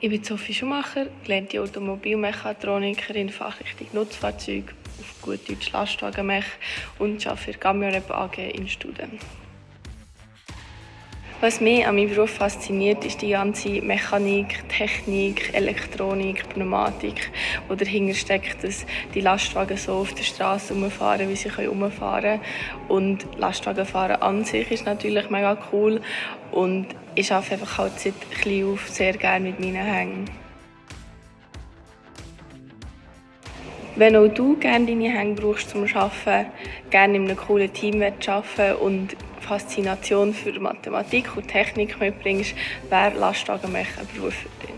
Ich bin Sophie Schumacher, gelernte Automobilmechatronikerin, Fachrichtung Nutzfahrzeuge, auf gut Deutsch Lastwagenmech und arbeite für Gamionep AG in Studen. Was mich an meinem Beruf fasziniert, ist die ganze Mechanik, Technik, Elektronik, Pneumatik, wo dahinter steckt, dass die Lastwagen so auf der Straße rumfahren, wie sie herumfahren können. Und Lastwagenfahren an sich ist natürlich mega cool und ich arbeite einfach halt seit klein auf sehr gerne mit meinen Hängen. Wenn auch du gerne deine Hände brauchst zum Arbeiten, gerne in einem coolen Team arbeiten und Faszination für Mathematik und Technik mitbringst, wäre Lastwagenmech ein Beruf für dich.